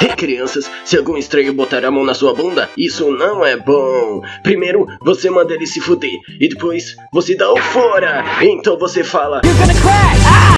Ei, crianças, se algum estranho botar a mão na sua bunda, isso não é bom. Primeiro, você manda ele se fuder. E depois, você dá o fora. Então você fala... You're gonna crash!